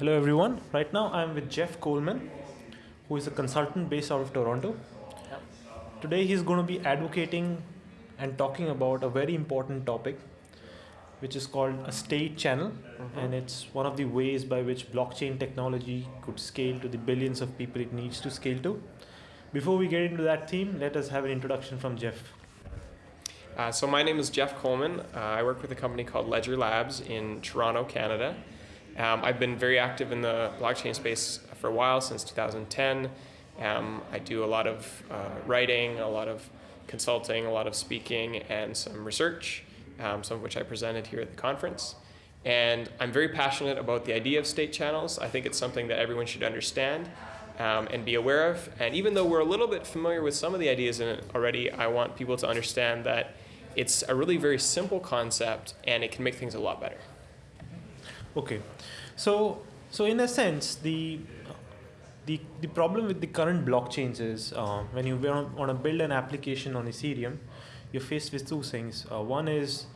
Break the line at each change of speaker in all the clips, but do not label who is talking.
Hello everyone. Right now I'm with Jeff Coleman, who is a consultant based out of Toronto.
Yep.
Today he's going to be advocating and talking about a very important topic, which is called a state channel, and it's one of the ways by which blockchain technology could scale to the billions of people it needs to scale to. Before we get into that theme, let us have an introduction from Jeff.
Uh, so my name is Jeff Coleman. Uh, I work with a company called Ledger Labs in Toronto, Canada. Um, I've been very active in the blockchain space for a while, since 2010. Um, I do a lot of uh, writing, a lot of consulting, a lot of speaking, and some research, um, some of which I presented here at the conference. And I'm very passionate about the idea of state channels. I think it's something that everyone should understand um, and be aware of. And even though we're a little bit familiar with some of the ideas in it already, I want people to understand that it's a really very simple concept and it can make things a lot better.
Okay, so so in a sense, the the the problem with the current blockchains is uh, when you want to build an application on Ethereum, you're faced with two things. Uh, one is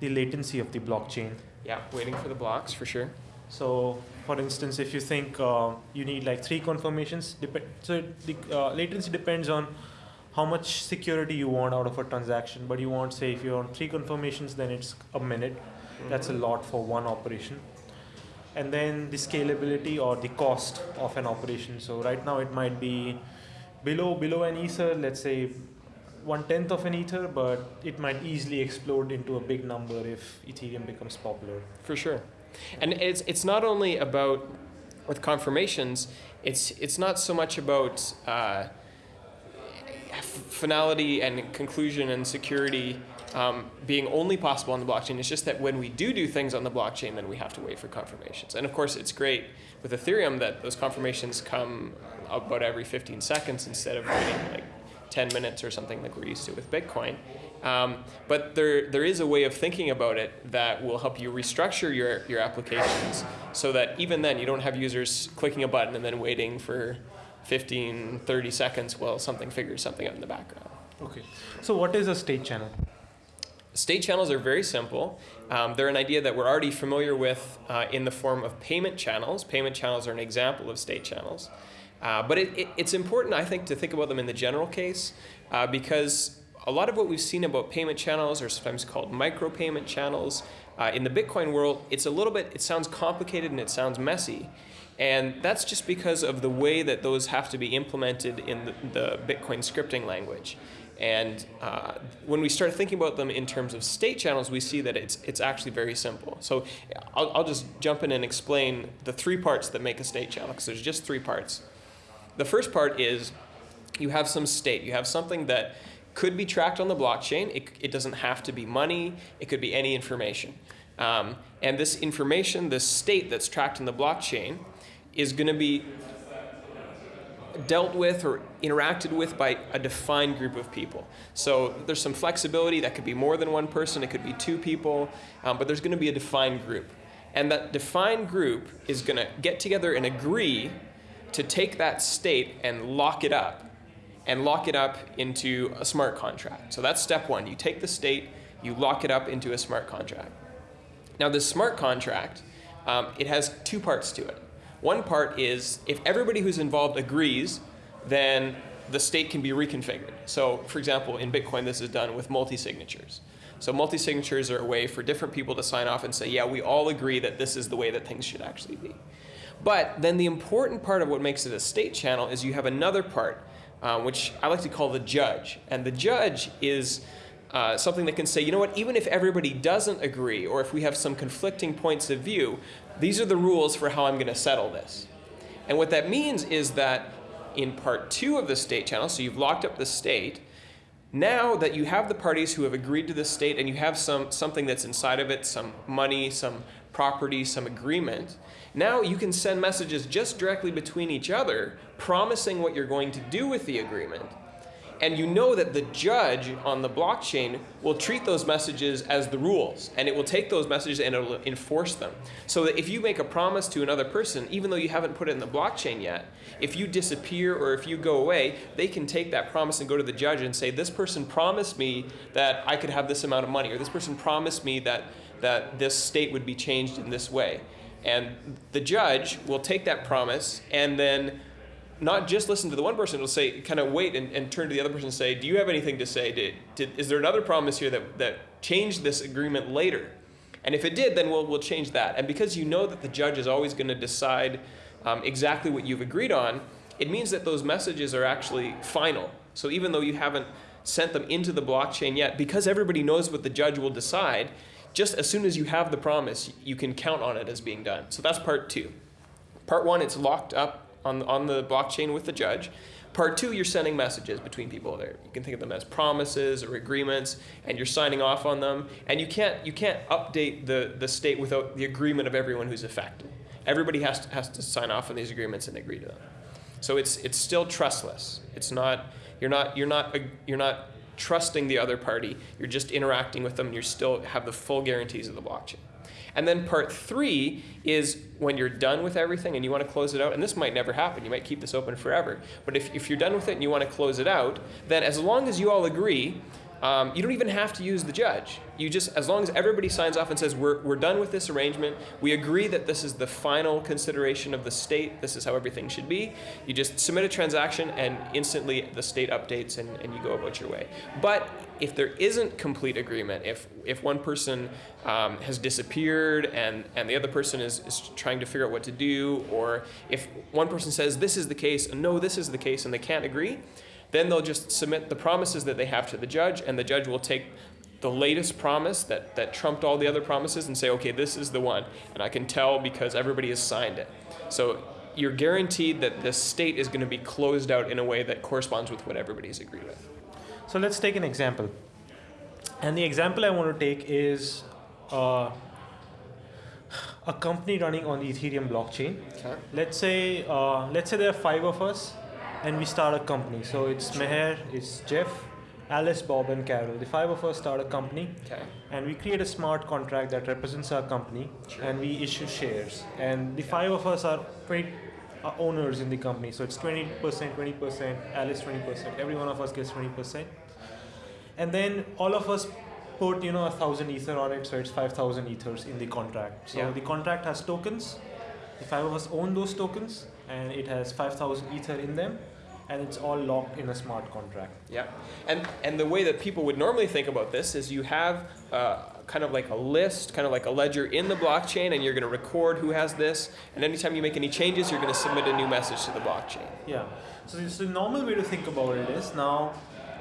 the latency of the blockchain.
Yeah, waiting for the blocks for sure.
So, for instance, if you think uh, you need like three confirmations, dep- so the uh, latency depends on how much security you want out of a transaction. But you want, say, if you want three confirmations, then it's a minute. That's a lot for one operation. And then the scalability or the cost of an operation. So right now it might be below below an ether, let's say one tenth of an ether, but it might easily explode into a big number if Ethereum becomes popular.
For sure. And it's, it's not only about, with confirmations, it's, it's not so much about uh, finality and conclusion and security um, being only possible on the blockchain. It's just that when we do do things on the blockchain, then we have to wait for confirmations. And of course, it's great with Ethereum that those confirmations come about every 15 seconds instead of waiting like 10 minutes or something like we're used to with Bitcoin. Um, but there, there is a way of thinking about it that will help you restructure your, your applications so that even then you don't have users clicking a button and then waiting for 15, 30 seconds while something figures something out in the background.
Okay. So what is a state channel?
State channels are very simple. Um, they're an idea that we're already familiar with uh, in the form of payment channels. Payment channels are an example of state channels. Uh, but it, it, it's important, I think, to think about them in the general case uh, because a lot of what we've seen about payment channels are sometimes called micropayment channels. Uh, in the Bitcoin world, it's a little bit, it sounds complicated and it sounds messy. And that's just because of the way that those have to be implemented in the, the Bitcoin scripting language. And uh, when we start thinking about them in terms of state channels, we see that it's, it's actually very simple. So I'll, I'll just jump in and explain the three parts that make a state channel, because there's just three parts. The first part is you have some state. You have something that could be tracked on the blockchain. It, it doesn't have to be money. It could be any information. Um, and this information, this state that's tracked in the blockchain, is going to be dealt with or interacted with by a defined group of people. So there's some flexibility. That could be more than one person. It could be two people. Um, but there's going to be a defined group. And that defined group is going to get together and agree to take that state and lock it up and lock it up into a smart contract. So that's step one. You take the state, you lock it up into a smart contract. Now this smart contract, um, it has two parts to it. One part is if everybody who's involved agrees, then the state can be reconfigured. So for example, in Bitcoin, this is done with multi-signatures. So multi-signatures are a way for different people to sign off and say, yeah, we all agree that this is the way that things should actually be. But then the important part of what makes it a state channel is you have another part, uh, which I like to call the judge. And the judge is uh, something that can say, you know what, even if everybody doesn't agree, or if we have some conflicting points of view, these are the rules for how I'm going to settle this. And what that means is that in part two of the state channel, so you've locked up the state, now that you have the parties who have agreed to the state and you have some, something that's inside of it, some money, some property, some agreement, now you can send messages just directly between each other, promising what you're going to do with the agreement. And you know that the judge on the blockchain will treat those messages as the rules, and it will take those messages and it will enforce them. So that if you make a promise to another person, even though you haven't put it in the blockchain yet, if you disappear or if you go away, they can take that promise and go to the judge and say, this person promised me that I could have this amount of money, or this person promised me that, that this state would be changed in this way. And the judge will take that promise and then not just listen to the one person, it'll say, kind of wait and, and turn to the other person and say, Do you have anything to say? Did, did, is there another promise here that, that changed this agreement later? And if it did, then we'll, we'll change that. And because you know that the judge is always going to decide um, exactly what you've agreed on, it means that those messages are actually final. So even though you haven't sent them into the blockchain yet, because everybody knows what the judge will decide, just as soon as you have the promise, you can count on it as being done. So that's part two. Part one, it's locked up on, on the blockchain with the judge. Part two, you're sending messages between people there. You can think of them as promises or agreements, and you're signing off on them. And you can't, you can't update the, the state without the agreement of everyone who's affected. Everybody has to, has to sign off on these agreements and agree to them. So it's, it's still trustless. It's not, you're not, you're not, you're not trusting the other party. You're just interacting with them. And you still have the full guarantees of the blockchain. And then part three is when you're done with everything and you want to close it out, and this might never happen, you might keep this open forever. But if, if you're done with it and you want to close it out, then as long as you all agree um, you don't even have to use the judge. You just, as long as everybody signs off and says, we're, we're done with this arrangement, we agree that this is the final consideration of the state, this is how everything should be, you just submit a transaction and instantly the state updates and, and you go about your way. But if there isn't complete agreement, if, if one person um, has disappeared and, and the other person is, is trying to figure out what to do, or if one person says this is the case and no, this is the case, and they can't agree, then they'll just submit the promises that they have to the judge, and the judge will take the latest promise that, that trumped all the other promises and say, okay, this is the one. And I can tell because everybody has signed it. So you're guaranteed that the state is going to be closed out in a way that corresponds with what everybody's agreed with.
So let's take an example. And the example I want to take is uh, a company running on the Ethereum blockchain.
Okay.
Let's say uh, let's say there are five of us, and we start a company. So it's Meher, it's Jeff, Alice, Bob, and Carol. The five of us start a company,
Okay.
and we create a smart contract that represents our company,
Sure.
and we issue shares. And the five of us are 20 uh, owners in the company. So it's 20%, 20%, Alice 20%. Every one of us gets 20%. And then all of us put you know a thousand ether on it, so it's 5,000 ethers in the contract. So
Yeah.
the contract has tokens. The five of us own those tokens, and it has 5,000 ether in them, and it's all locked in a smart contract.
Yeah, and and the way that people would normally think about this is you have uh, kind of like a list, kind of like a ledger in the blockchain, and you're going to record who has this, and anytime you make any changes, you're going to submit a new message to the blockchain.
Yeah. So this- the normal way to think about it is now,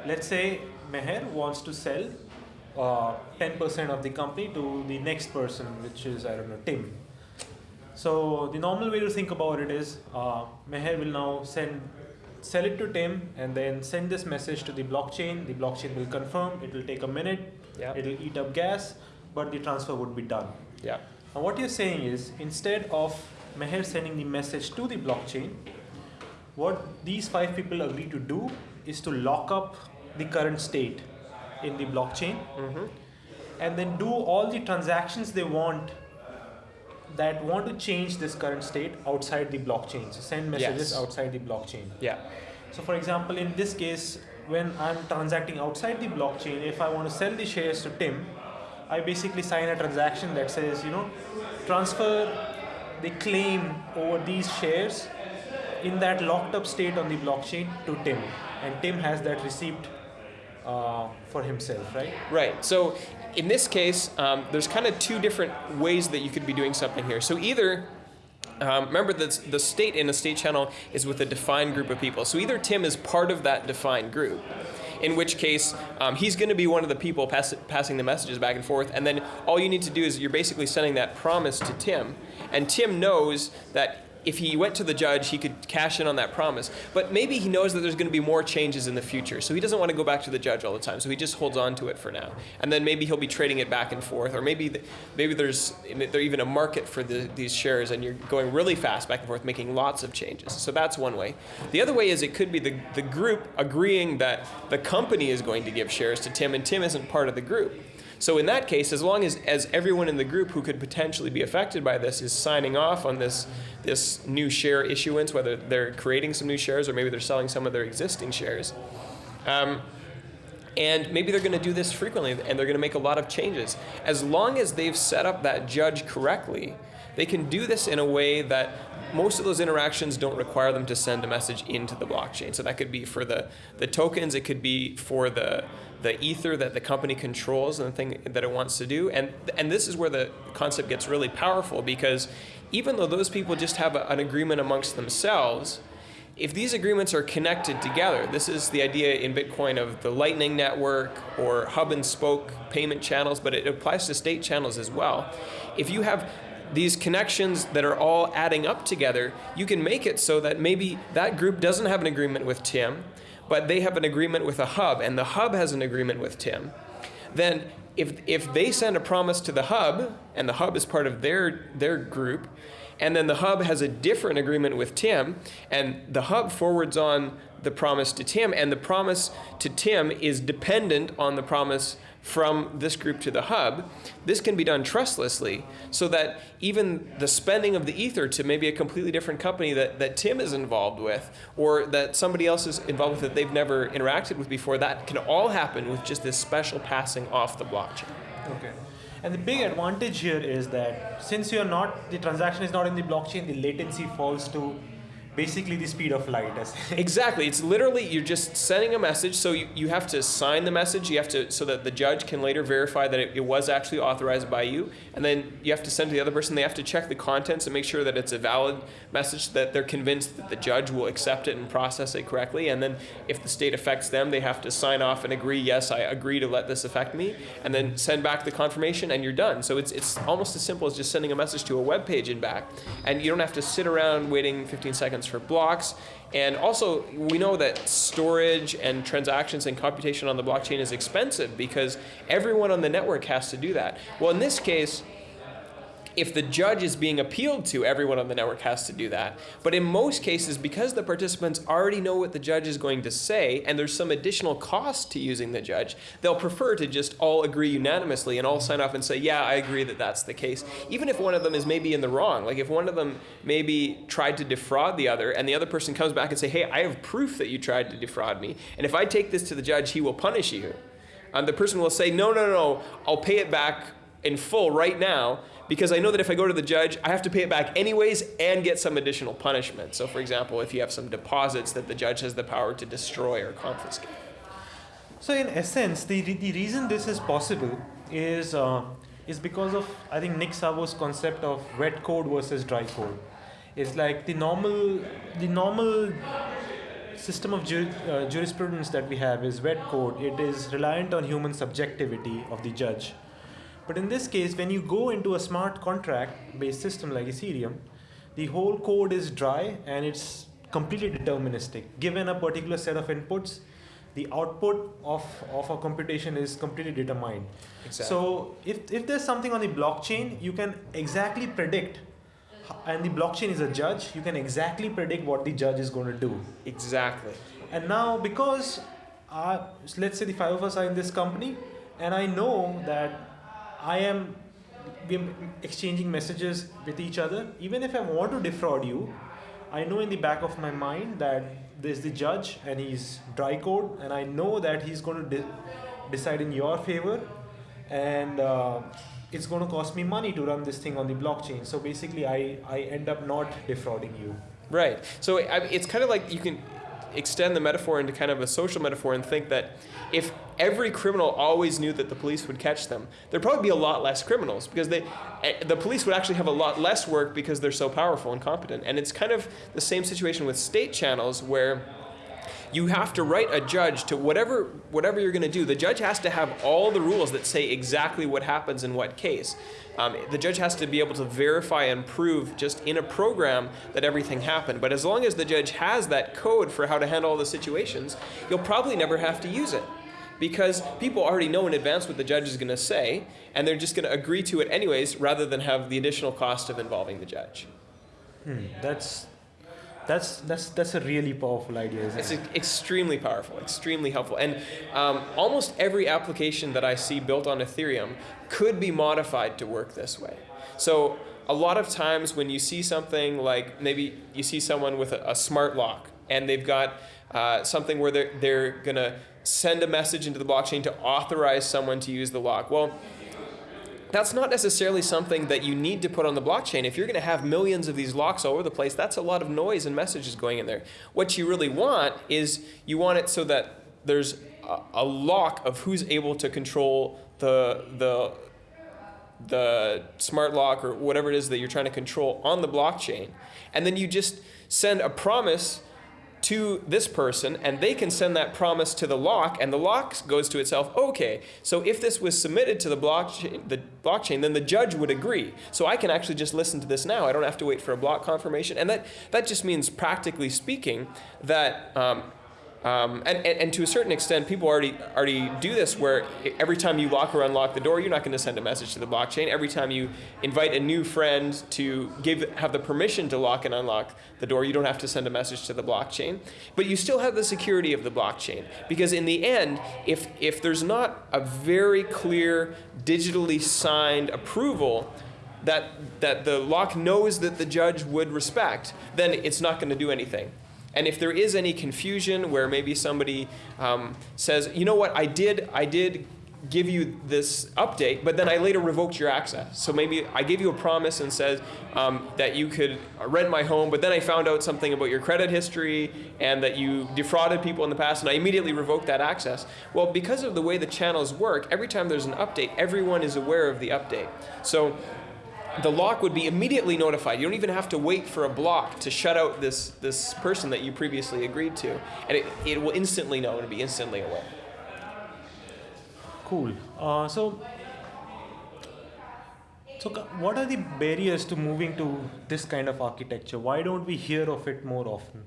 let's say Meher wants to sell uh, 10% of the company to the next person, which is I don't know Tim. So the normal way to think about it is uh, Meher will now send sell it to Tim and then send this message to the blockchain. The blockchain will confirm. It will take a minute.
Yeah.
It'll eat up gas, but the transfer would be done.
Yeah.
Now what you're saying is instead of Meher sending the message to the blockchain, what these five people agree to do is to lock up the current state in the blockchain
Mm-hmm.
and then do all the transactions they want that want to change this current state outside the blockchain. So send messages
Yes.
outside the blockchain.
Yeah.
So for example, in this case, when I'm transacting outside the blockchain, if I want to sell the shares to Tim, I basically sign a transaction that says, you know, transfer the claim over these shares in that locked up state on the blockchain to Tim. And Tim has that receipt uh, for himself, right?
Right. So in this case, um, there's kind of two different ways that you could be doing something here. So either um, remember that the state in a state channel is with a defined group of people. So either Tim is part of that defined group, in which case um, he's going to be one of the people pass, passing the messages back and forth, and then all you need to do is you're basically sending that promise to Tim, and Tim knows that if he went to the judge, he could cash in on that promise. But maybe he knows that there's going to be more changes in the future, so he doesn't want to go back to the judge all the time. So he just holds on to it for now, and then maybe he'll be trading it back and forth, or maybe th- maybe there's there even a market for the, these shares, and you're going really fast back and forth, making lots of changes. So that's one way. The other way is it could be the the group agreeing that the company is going to give shares to Tim, and Tim isn't part of the group. So in that case, as long as, as everyone in the group who could potentially be affected by this is signing off on this, this new share issuance, whether they're creating some new shares or maybe they're selling some of their existing shares, um, and maybe they're going to do this frequently and they're going to make a lot of changes. As long as they've set up that judge correctly, they can do this in a way that most of those interactions don't require them to send a message into the blockchain. So that could be for the, the tokens, it could be for the, the ether that the company controls and the thing that it wants to do. And, and this is where the concept gets really powerful because even though those people just have a, an agreement amongst themselves, if these agreements are connected together, this is the idea in Bitcoin of the Lightning Network or hub and spoke payment channels, but it applies to state channels as well. If you have these connections that are all adding up together, you can make it so that maybe that group doesn't have an agreement with Tim, but they have an agreement with a hub, and the hub has an agreement with Tim. Then if, if they send a promise to the hub, and the hub is part of their, their group, and then the hub has a different agreement with Tim, and the hub forwards on the promise to Tim, and the promise to Tim is dependent on the promise from this group to the hub, this can be done trustlessly so that even the spending of the ether to maybe a completely different company that, that Tim is involved with or that somebody else is involved with that they've never interacted with before, that can all happen with just this special passing off the blockchain.
Okay. And the big advantage here is that since you're not, the transaction is not in the blockchain, the latency falls to basically the speed of light.
exactly. It's literally you're just sending a message. So you, you have to sign the message. You have to so that the judge can later verify that it, it, was actually authorized by you. And then you have to send to the other person. They have to check the contents and make sure that it's a valid message that they're convinced that the judge will accept it and process it correctly. And then if the state affects them, they have to sign off and agree. Yes, I agree to let this affect me. And then send back the confirmation, and you're done. So it's it's almost as simple as just sending a message to a web page and back. And you don't have to sit around waiting 15 seconds for blocks. And also, we know that storage and transactions and computation on the blockchain is expensive because everyone on the network has to do that. Well, in this case, if the judge is being appealed to, everyone on the network has to do that. But in most cases, because the participants already know what the judge is going to say, and there's some additional cost to using the judge, they'll prefer to just all agree unanimously and all sign off and say, yeah, I agree that that's the case. Even if one of them is maybe in the wrong, like if one of them maybe tried to defraud the other, and the other person comes back and say, hey, I have proof that you tried to defraud me, and if I take this to the judge, he will punish you. And the person will say, no, no, no, I'll pay it back in full right now because I know that if I go to the judge, I have to pay it back anyways and get some additional punishment. So, for example, if you have some deposits that the judge has the power to destroy or confiscate.
So, in essence, the, the reason this is possible is, uh, is because of, I think, Nick Szabo's concept of wet code versus dry code. It's like the normal, the normal system of uh, jurisprudence that we have is wet code. It is reliant on human subjectivity of the judge but in this case, when you go into a smart contract based system like Ethereum, the whole code is dry and it's completely deterministic. Given a particular set of inputs, the output of, of a computation is completely determined. Exactly. So if, if there's something on the blockchain, you can exactly predict and the blockchain is a judge, you can exactly predict what the judge is going to do.
Exactly.
And now, because uh, let's say the five of us are in this company, and I know that I am we're exchanging messages with each other. Even if I want to defraud you, I know in the back of my mind that there's the judge and he's dry code, and I know that he's going to de- decide in your favor, and uh, it's going to cost me money to run this thing on the blockchain. So basically, I, I end up not defrauding you.
Right. So it's kind of like you can extend the metaphor into kind of a social metaphor and think that if every criminal always knew that the police would catch them, there'd probably be a lot less criminals because they, eh, the police would actually have a lot less work because they're so powerful and competent. And it's kind of the same situation with state channels where you have to write a judge to whatever whatever you're going to do. The judge has to have all the rules that say exactly what happens in what case. Um, the judge has to be able to verify and prove just in a program that everything happened. But as long as the judge has that code for how to handle all the situations, you'll probably never have to use it because people already know in advance what the judge is going to say, and they're just going to agree to it anyways, rather than have the additional cost of involving the judge.
Hmm, that's that's that's that's a really powerful idea.
it's it? extremely powerful, extremely helpful, and um, almost every application that I see built on Ethereum could be modified to work this way. So a lot of times when you see something like maybe you see someone with a, a smart lock and they've got uh, something where they're they're gonna send a message into the blockchain to authorize someone to use the lock. Well that's not necessarily something that you need to put on the blockchain. If you're going to have millions of these locks all over the place, that's a lot of noise and messages going in there. What you really want is you want it so that there's a, lock of who's able to control the the the smart lock or whatever it is that you're trying to control on the blockchain. And then you just send a promise to this person and they can send that promise to the lock and the lock goes to itself okay so if this was submitted to the blockchain the blockchain then the judge would agree. So i can actually just listen to this now. I don't have to wait for a block confirmation. And that that just means practically speaking that um, um, and, and, and, to a certain extent, people already already do this where every time you lock or unlock the door, you're not going to send a message to the blockchain. Every time you invite a new friend to give have the permission to lock and unlock the door, you don't have to send a message to the blockchain. But you still have the security of the blockchain because in the end, if if there's not a very clear digitally signed approval that that the lock knows that the judge would respect, then it's not going to do anything. And if there is any confusion where maybe somebody um, says, you know what, I did, I did give you this update, but then I later revoked your access. So maybe I gave you a promise and said um, that you could rent my home, but then I found out something about your credit history and that you defrauded people in the past, and I immediately revoked that access. Well, because of the way the channels work, every time there's an update, everyone is aware of the update. So the lock would be immediately notified. You don't even have to wait for a block to shut out this, this person that you previously agreed to. And it, it will instantly know and be instantly aware.
Cool. Uh, so, so what are the barriers to moving to this kind of architecture? Why don't we hear of it more often?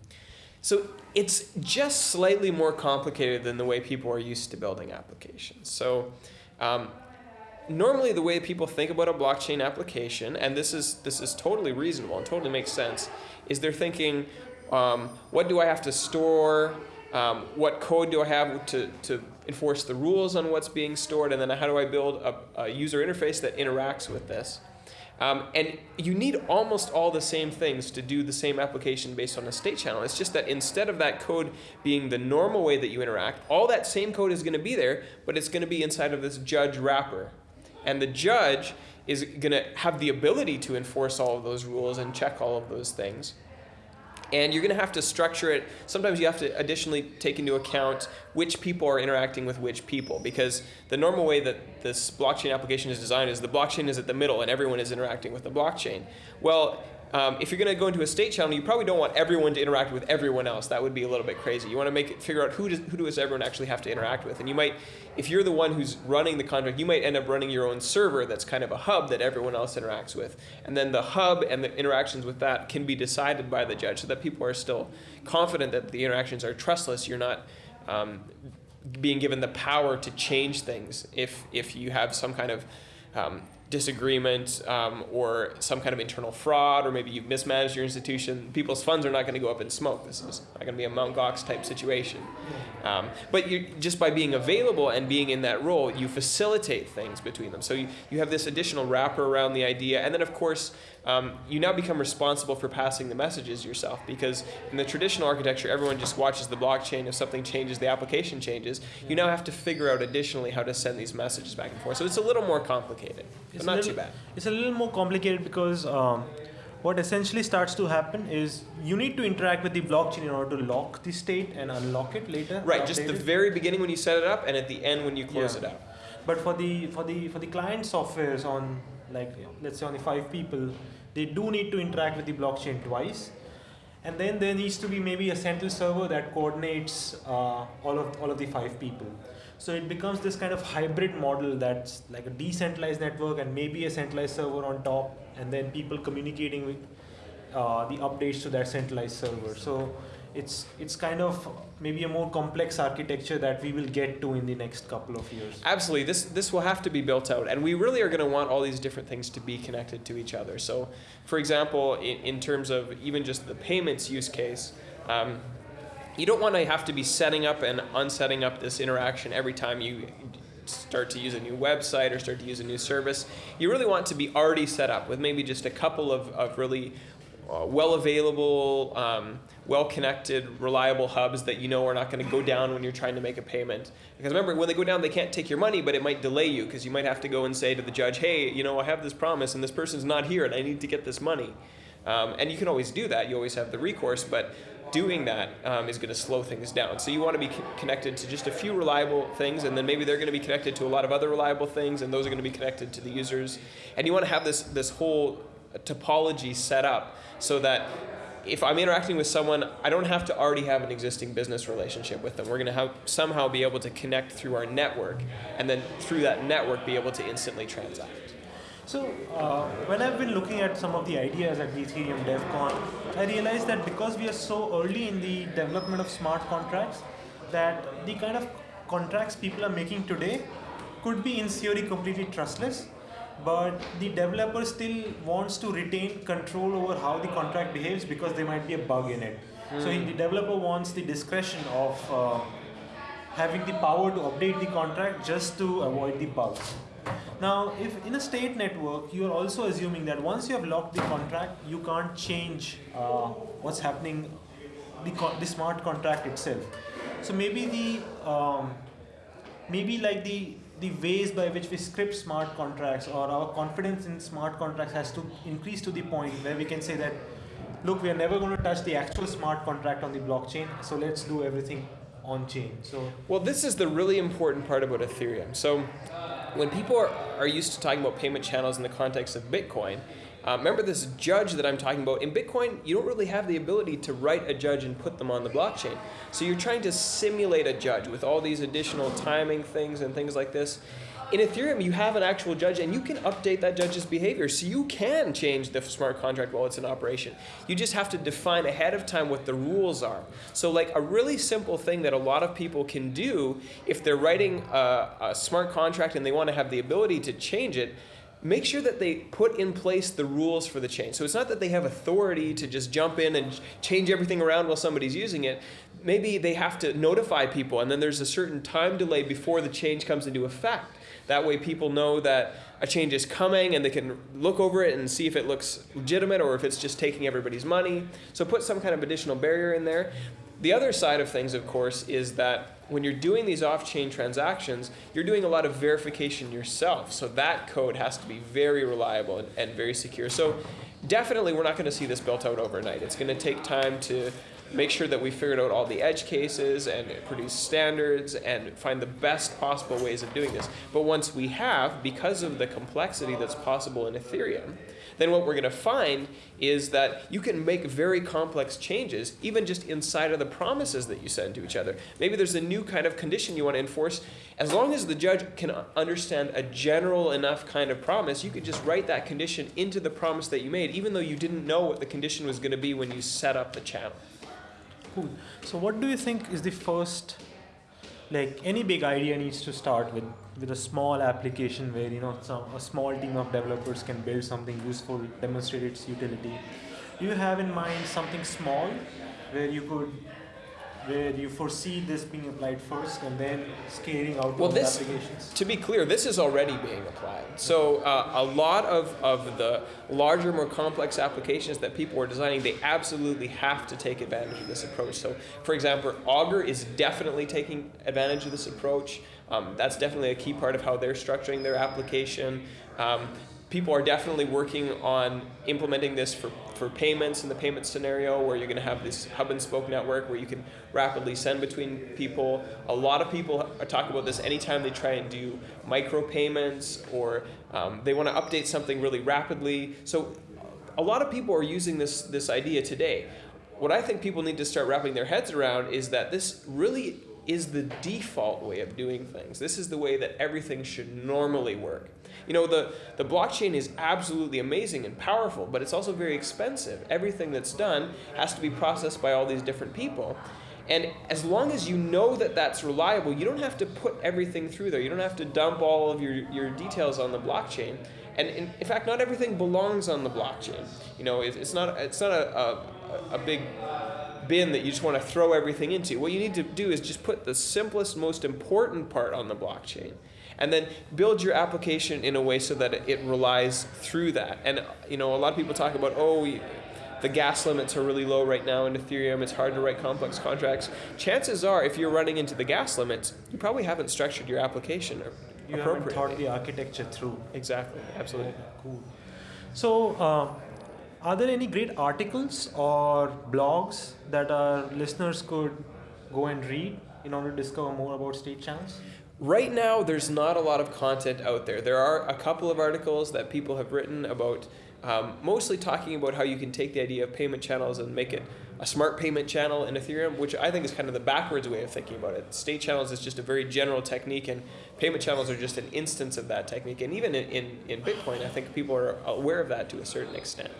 So it's just slightly more complicated than the way people are used to building applications. So um, normally the way people think about a blockchain application, and this is this is totally reasonable and totally makes sense, is they're thinking, um, what do I have to store? Um, what code do I have to, to enforce the rules on what's being stored? And then how do I build a, a user interface that interacts with this? Um, and you need almost all the same things to do the same application based on a state channel. It's just that instead of that code being the normal way that you interact, all that same code is going to be there, but it's going to be inside of this judge wrapper. And the judge is going to have the ability to enforce all of those rules and check all of those things. And you're going to have to structure it. Sometimes you have to additionally take into account which people are interacting with which people. Because the normal way that this blockchain application is designed is the blockchain is at the middle and everyone is interacting with the blockchain. Well, um, if you're going to go into a state channel, you probably don't want everyone to interact with everyone else. That would be a little bit crazy. You want to make it, figure out who does, who does everyone actually have to interact with. And you might, if you're the one who's running the contract, you might end up running your own server that's kind of a hub that everyone else interacts with. And then the hub and the interactions with that can be decided by the judge so that people are still confident that the interactions are trustless. You're not um, being given the power to change things if, if you have some kind of um, disagreement um, or some kind of internal fraud or maybe you've mismanaged your institution, people's funds are not going to go up in smoke. This is not going to be a Mt. Gox type situation. Um, but you, just by being available and being in that role, you facilitate things between them. So you, you have this additional wrapper around the idea. And then of course, um, you now become responsible for passing the messages yourself because in the traditional architecture, everyone just watches the blockchain. If something changes, the application changes. You now have to figure out additionally how to send these messages back and forth. So it's a little more complicated,
it's
not
little,
too bad.
It's a little more complicated because um, what essentially starts to happen is you need to interact with the blockchain in order to lock the state and unlock it later.
Right, just the very beginning when you set it up and at the end when you close yeah. it out.
But for the for the for the client softwares on like let's say only five people, they do need to interact with the blockchain twice. And then there needs to be maybe a central server that coordinates uh, all of all of the five people. So it becomes this kind of hybrid model that's like a decentralized network and maybe a centralized server on top, and then people communicating with uh, the updates to that centralized server. So it's it's kind of maybe a more complex architecture that we will get to in the next couple of years.
Absolutely, this this will have to be built out, and we really are going to want all these different things to be connected to each other. So, for example, in, in terms of even just the payments use case. Um, you don't want to have to be setting up and unsetting up this interaction every time you start to use a new website or start to use a new service. You really want to be already set up with maybe just a couple of, of really well available, um, well connected, reliable hubs that you know are not going to go down when you're trying to make a payment. Because remember, when they go down, they can't take your money, but it might delay you because you might have to go and say to the judge, hey, you know, I have this promise and this person's not here and I need to get this money. Um, and you can always do that, you always have the recourse, but doing that um, is going to slow things down. So you want to be connected to just a few reliable things, and then maybe they're going to be connected to a lot of other reliable things, and those are going to be connected to the users. And you want to have this this whole topology set up so that if I'm interacting with someone, I don't have to already have an existing business relationship with them. We're going to have somehow be able to connect through our network, and then through that network, be able to instantly transact.
So uh, when I've been looking at some of the ideas at the Ethereum DevCon, I realized that because we are so early in the development of smart contracts, that the kind of contracts people are making today could be in theory completely trustless, but the developer still wants to retain control over how the contract behaves because there might be a bug in it. Mm. So the developer wants the discretion of uh, having the power to update the contract just to avoid the bugs. Now, if in a state network, you are also assuming that once you have locked the contract, you can't change uh, what's happening, the, the smart contract itself. So maybe the, um, maybe like the the ways by which we script smart contracts or our confidence in smart contracts has to increase to the point where we can say that look we are never going to touch the actual smart contract on the blockchain so let's do everything on chain. So
well this is the really important part about ethereum. So when people are, are used to talking about payment channels in the context of bitcoin uh, remember this judge that I'm talking about? In Bitcoin, you don't really have the ability to write a judge and put them on the blockchain. So you're trying to simulate a judge with all these additional timing things and things like this. In Ethereum, you have an actual judge and you can update that judge's behavior. So you can change the smart contract while it's in operation. You just have to define ahead of time what the rules are. So like a really simple thing that a lot of people can do if they're writing a, a smart contract and they want to have the ability to change it, make sure that they put in place the rules for the change. So it's not that they have authority to just jump in and change everything around while somebody's using it. Maybe they have to notify people and then there's a certain time delay before the change comes into effect. That way people know that a change is coming and they can look over it and see if it looks legitimate or if it's just taking everybody's money. So put some kind of additional barrier in there. The other side of things, of course, is that when you're doing these off-chain transactions, you're doing a lot of verification yourself. So that code has to be very reliable and, and very secure. So definitely we're not going to see this built out overnight. It's going to take time to make sure that we figured out all the edge cases and produce standards and find the best possible ways of doing this. But once we have, because of the complexity that's possible in Ethereum, then what we're going to find is that you can make very complex changes even just inside of the promises that you send to each other. Maybe there's a new kind of condition you want to enforce. As long as the judge can understand a general enough kind of promise, you could just write that condition into the promise that you made, even though you didn't know what the condition was going to be when you set up the channel.
Cool. So what do you think is the first, like any big idea needs to start with with a small application where you know some, a small team of developers can build something useful, demonstrate its utility. Do you have in mind something small where you could where you foresee this being applied first and then scaling out
well,
this, applications?
To be clear, this is already being applied. So uh, a lot of, of the larger, more complex applications that people are designing, they absolutely have to take advantage of this approach. So for example, Augur is definitely taking advantage of this approach. Um, that's definitely a key part of how they're structuring their application. Um, people are definitely working on implementing this for, for payments in the payment scenario where you're going to have this hub and spoke network where you can rapidly send between people. A lot of people talking about this anytime they try and do micropayments or um, they want to update something really rapidly. So a lot of people are using this, this idea today. What I think people need to start wrapping their heads around is that this really is the default way of doing things. This is the way that everything should normally work. You know, the, the blockchain is absolutely amazing and powerful, but it's also very expensive. Everything that's done has to be processed by all these different people. And as long as you know that that's reliable, you don't have to put everything through there. You don't have to dump all of your, your details on the blockchain. And in, in fact, not everything belongs on the blockchain. You know, it, it's not, it's not a, a, a big bin that you just want to throw everything into. What you need to do is just put the simplest, most important part on the blockchain and then build your application in a way so that it relies through that. And you know, a lot of people talk about, oh, the gas limits are really low right now in Ethereum. It's hard to write complex contracts. Chances are, if you're running into the gas limits, you probably haven't structured your application
You haven't
appropriately.
thought the architecture through.
Exactly, absolutely.
Cool. So, uh, are there any great articles or blogs that our listeners could go and read in order to discover more about state channels?
Right now, there's not a lot of content out there. There are a couple of articles that people have written about, um, mostly talking about how you can take the idea of payment channels and make it a smart payment channel in Ethereum, which I think is kind of the backwards way of thinking about it. State channels is just a very general technique, and payment channels are just an instance of that technique. And even in, in, in Bitcoin, I think people are aware of that to a certain extent.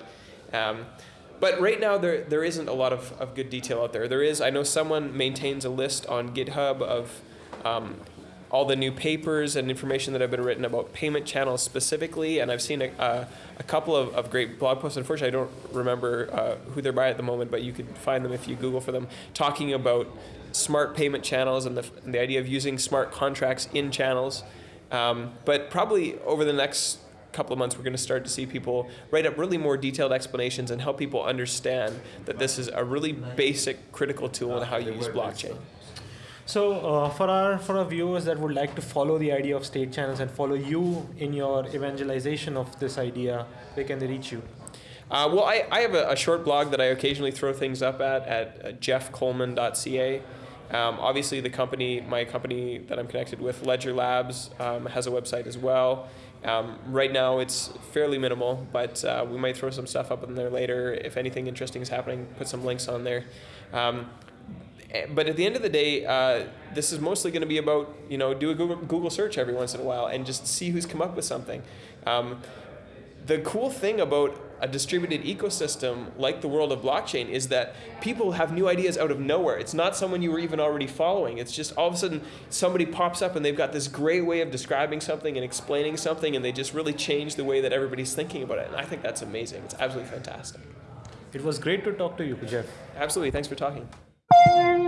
Um, but right now, there, there isn't a lot of, of good detail out there. There is, I know someone maintains a list on GitHub of um, all the new papers and information that have been written about payment channels specifically, and I've seen a, a, a couple of, of great blog posts. Unfortunately, I don't remember uh, who they're by at the moment, but you could find them if you Google for them, talking about smart payment channels and the, and the idea of using smart contracts in channels. Um, but probably over the next couple of months, we're going to start to see people write up really more detailed explanations and help people understand that this is a really basic, critical tool in how you use blockchain.
So, uh, for our for our viewers that would like to follow the idea of state channels and follow you in your evangelization of this idea, where can they reach you?
Uh, well, I, I have a, a, short blog that I occasionally throw things up at at uh, jeffcoleman.ca. Um, obviously, the company, my company that I'm connected with, Ledger Labs, um, has a website as well. Um, right now, it's fairly minimal, but uh, we might throw some stuff up in there later. If anything interesting is happening, put some links on there. Eh, but at the end of the day, uh, this is mostly going to be about you know do a Google, Google search every once in a while and just see who's come up with something. Um, the cool thing about a distributed ecosystem like the world of blockchain is that people have new ideas out of nowhere. It's not someone you were even already following. It's just all of a sudden somebody pops up and they've got this great way of describing something and explaining something and they just really change the way that everybody's thinking about it. And I think that's amazing. It's absolutely fantastic.
It was great to talk to you, Jeff.
Absolutely. Thanks for talking. Thank you.